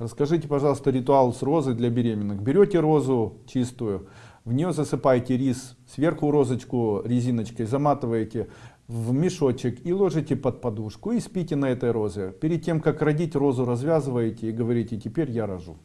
Расскажите, пожалуйста, ритуал с розой для беременных. Берете розу чистую, в нее засыпаете рис, сверху розочку резиночкой заматываете в мешочек и ложите под подушку и спите на этой розе. Перед тем, как родить розу, развязываете и говорите, теперь я рожу.